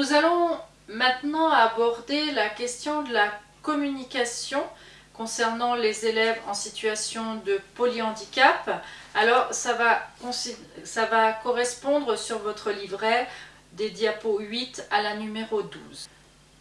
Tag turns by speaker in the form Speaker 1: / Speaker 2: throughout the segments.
Speaker 1: nous allons maintenant aborder la question de la communication concernant les élèves en situation de polyhandicap. Alors ça va, correspondre sur votre livret des diapos 8 à la numéro 12.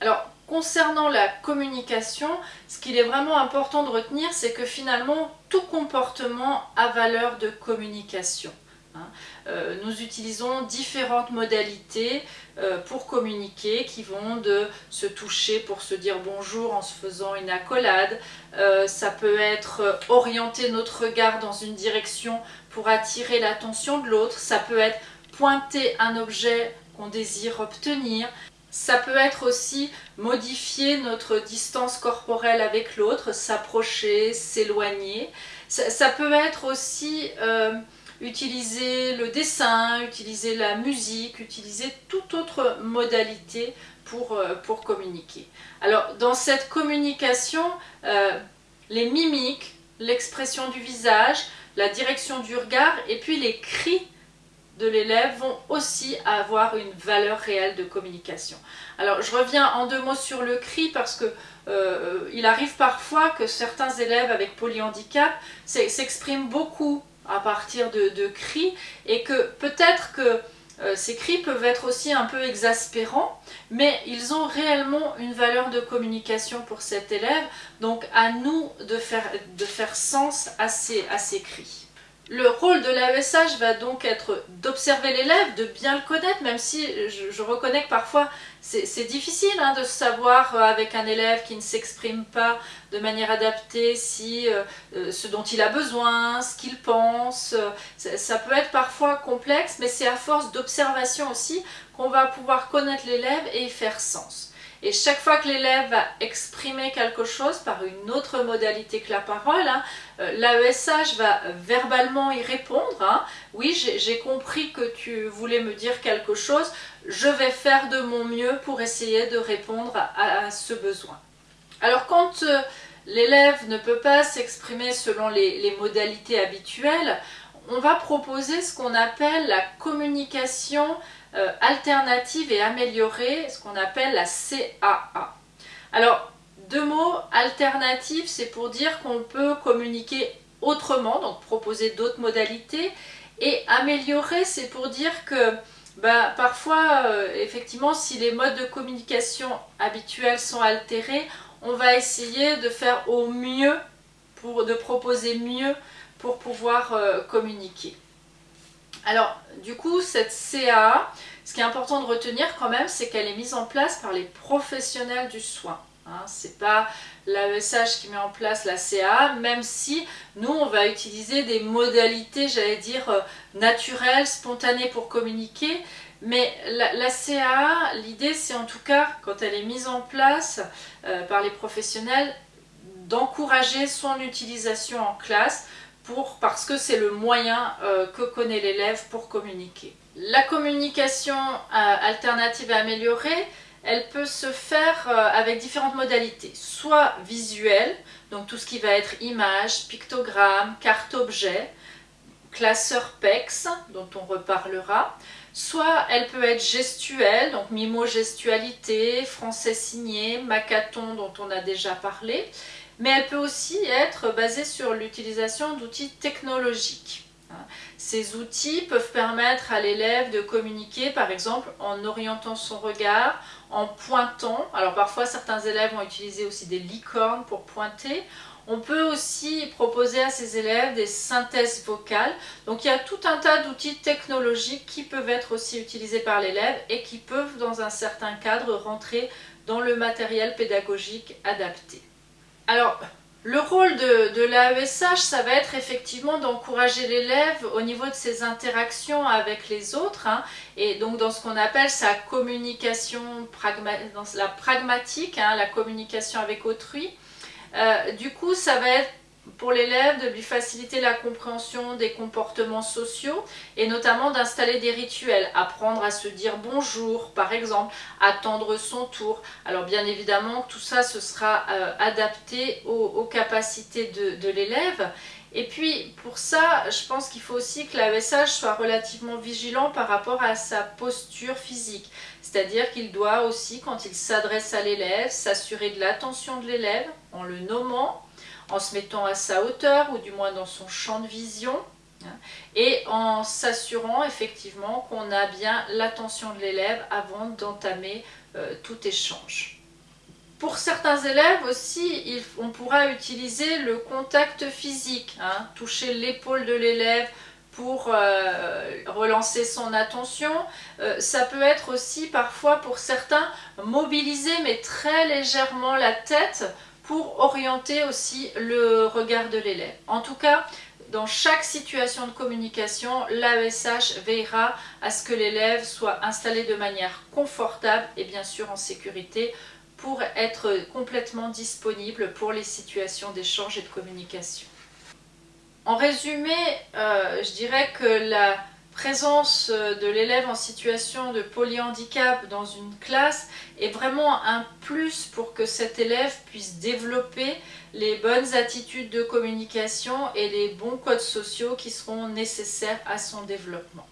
Speaker 1: Alors concernant la communication, ce qu'il est vraiment important de retenir, c'est que finalement tout comportement a valeur de communication. Hein. Euh, nous utilisons différentes modalités euh, pour communiquer qui vont de se toucher pour se dire bonjour en se faisant une accolade. Euh, ça peut être orienter notre regard dans une direction pour attirer l'attention de l'autre. Ça peut être pointer un objet qu'on désire obtenir. Ça peut être aussi modifier notre distance corporelle avec l'autre, s'approcher, s'éloigner. Ça, peut être aussi utiliser le dessin, utiliser la musique, utiliser toute autre modalité pour, euh, communiquer. Alors dans cette communication, euh, les mimiques, l'expression du visage, la direction du regard et puis les cris de l'élève vont aussi avoir une valeur réelle de communication. Alors je reviens en deux mots sur le cri parce que euh, il arrive parfois que certains élèves avec polyhandicap s'expriment beaucoup à partir de, cris et que peut-être que euh, ces cris peuvent être aussi un peu exaspérants, mais ils ont réellement une valeur de communication pour cet élève, donc à nous de faire, de faire sens à ces, à ces cris. Le rôle de l'AESH va donc être d'observer l'élève, de bien le connaître, même si je, reconnais que parfois c'est difficile hein, de savoir euh, avec un élève qui ne s'exprime pas de manière adaptée si euh, euh, ce dont il a besoin, ce qu'il pense. ça, peut être parfois complexe, mais c'est à force d'observation aussi qu'on va pouvoir connaître l'élève et y faire sens. Et chaque fois que l'élève va exprimer quelque chose par une autre modalité que la parole, hein, euh, l'AESH va verbalement y répondre. Hein. Oui, j'ai compris que tu voulais me dire quelque chose, je vais faire de mon mieux pour essayer de répondre à, ce besoin. Alors quand euh, l'élève ne peut pas s'exprimer selon les modalités habituelles, on va proposer ce qu'on appelle la communication euh, alternative et améliorée, ce qu'on appelle la CAA. Alors, deux mots, alternative, c'est pour dire qu'on peut communiquer autrement, donc proposer d'autres modalités, et améliorer, c'est pour dire que bah, parfois, euh, effectivement, si les modes de communication habituels sont altérés, on va essayer de faire au mieux, pour, de proposer mieux pour pouvoir euh, communiquer. Alors, du coup, cette CAA, ce qui est important de retenir quand même, c'est qu'elle est mise en place par les professionnels du soin. Hein. Ce n'est pas l'AESH qui met en place la CAA, même si nous, on va utiliser des modalités, j'allais dire, euh, naturelles, spontanées pour communiquer. Mais la, CAA, l'idée, c'est en tout cas, quand elle est mise en place euh, par les professionnels, d'encourager son utilisation en classe parce que c'est le moyen euh, que connaît l'élève pour communiquer. La communication euh, alternative et améliorée, elle peut se faire euh, avec différentes modalités, soit visuelle, donc tout ce qui va être image, pictogramme, carte objet, classeur PEX, dont on reparlera, soit elle peut être gestuelle, donc mimo-gestualité, français signé, macathon dont on a déjà parlé, mais elle peut aussi être basée sur l'utilisation d'outils technologiques. Ces outils peuvent permettre à l'élève de communiquer par exemple en orientant son regard, en pointant. Alors parfois certains élèves vont utiliser aussi des licornes pour pointer. On peut aussi proposer à ces élèves des synthèses vocales. Donc il y a tout un tas d'outils technologiques qui peuvent être aussi utilisés par l'élève et qui peuvent dans un certain cadre rentrer dans le matériel pédagogique adapté. Alors, le rôle de, l'AESH, ça va être effectivement d'encourager l'élève au niveau de ses interactions avec les autres, hein, et donc dans ce qu'on appelle sa communication pragmatique, hein, la communication avec autrui. Euh, du coup, ça va être pour l'élève de lui faciliter la compréhension des comportements sociaux et notamment d'installer des rituels, apprendre à se dire bonjour par exemple, attendre son tour. Alors bien évidemment tout ça ce sera euh, adapté aux, capacités de, l'élève Et puis pour ça, je pense qu'il faut aussi que l'AESH soit relativement vigilant par rapport à sa posture physique. C'est-à-dire qu'il doit aussi, quand il s'adresse à l'élève, s'assurer de l'attention de l'élève en le nommant, en se mettant à sa hauteur ou du moins dans son champ de vision hein, et en s'assurant effectivement qu'on a bien l'attention de l'élève avant d'entamer euh, tout échange. Pour certains élèves aussi, on pourra utiliser le contact physique, hein, toucher l'épaule de l'élève pour euh, relancer son attention. Euh, ça peut être aussi parfois pour certains mobiliser mais très légèrement la tête pour orienter aussi le regard de l'élève. En tout cas, dans chaque situation de communication, l'AESH veillera à ce que l'élève soit installé de manière confortable et bien sûr en sécurité pour être complètement disponible pour les situations d'échange et de communication. En résumé, euh, je dirais que la présence de l'élève en situation de polyhandicap dans une classe est vraiment un plus pour que cet élève puisse développer les bonnes attitudes de communication et les bons codes sociaux qui seront nécessaires à son développement.